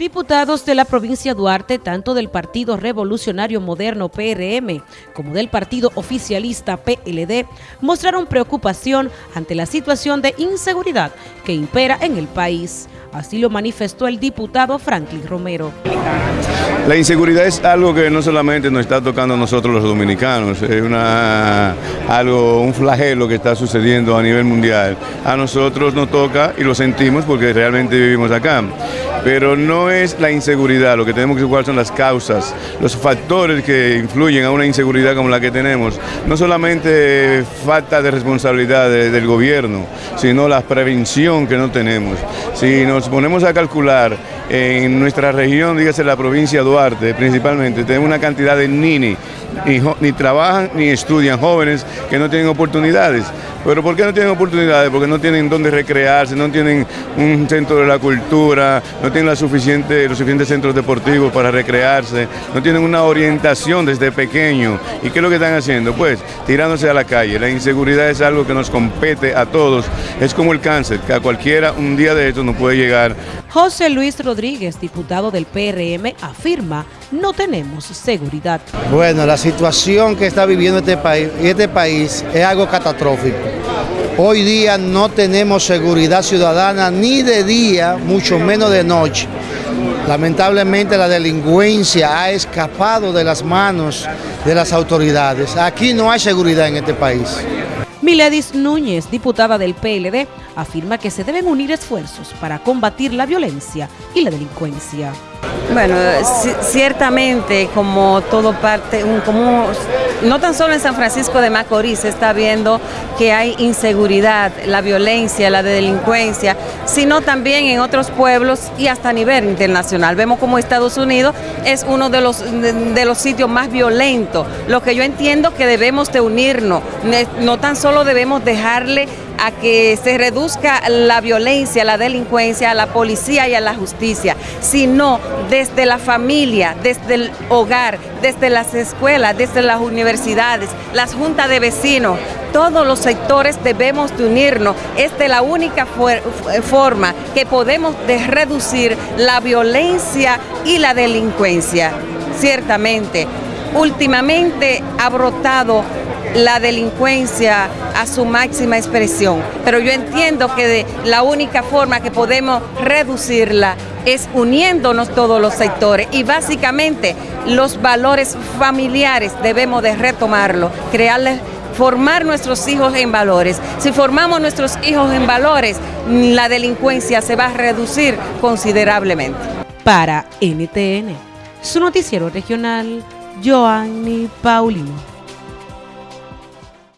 Diputados de la provincia Duarte, tanto del Partido Revolucionario Moderno PRM como del Partido Oficialista PLD, mostraron preocupación ante la situación de inseguridad que impera en el país. Así lo manifestó el diputado Franklin Romero. La inseguridad es algo que no solamente nos está tocando a nosotros los dominicanos, es algo, un flagelo que está sucediendo a nivel mundial. A nosotros nos toca y lo sentimos porque realmente vivimos acá pero no es la inseguridad, lo que tenemos que ver son las causas, los factores que influyen a una inseguridad como la que tenemos. No solamente falta de responsabilidad del gobierno, sino la prevención que no tenemos. Si nos ponemos a calcular en nuestra región, dígase la provincia de Duarte principalmente, tenemos una cantidad de nini, ni, trabajan ni estudian jóvenes que no tienen oportunidades. ¿Pero por qué no tienen oportunidades? Porque no tienen dónde recrearse, no tienen un centro de la cultura, no tienen los suficientes centros deportivos para recrearse, no tienen una orientación desde pequeño. ¿Y qué es lo que están haciendo? Pues tirándose a la calle. La inseguridad es algo que nos compete a todos. Es como el cáncer, que a cualquiera un día de estos nos puede llegar. José Luis Rodríguez, diputado del PRM, afirma no tenemos seguridad. Bueno, la situación que está viviendo este país, este país es algo catastrófico. Hoy día no tenemos seguridad ciudadana ni de día, mucho menos de noche. Lamentablemente la delincuencia ha escapado de las manos de las autoridades. Aquí no hay seguridad en este país. Miledis Núñez, diputada del PLD, afirma que se deben unir esfuerzos para combatir la violencia y la delincuencia. Bueno, ciertamente como todo parte, como no tan solo en San Francisco de Macorís se está viendo que hay inseguridad, la violencia, la delincuencia, sino también en otros pueblos y hasta a nivel internacional. Vemos como Estados Unidos es uno de los, de, los sitios más violentos. Lo que yo entiendo que debemos de unirnos, no tan solo debemos dejarle a que se reduzca la violencia, la delincuencia, a la policía y a la justicia, sino desde la familia, desde el hogar, desde las escuelas, desde las universidades, las juntas de vecinos, todos los sectores debemos de unirnos. Es de la única forma que podemos de reducir la violencia y la delincuencia. Ciertamente, últimamente ha brotado la delincuencia a su máxima expresión. Pero yo entiendo que la única forma que podemos reducirla es uniéndonos todos los sectores y básicamente los valores familiares debemos de retomarlo, crearles formar nuestros hijos en valores. Si formamos nuestros hijos en valores, la delincuencia se va a reducir considerablemente. Para NTN, su noticiero regional, Joanny Paulino.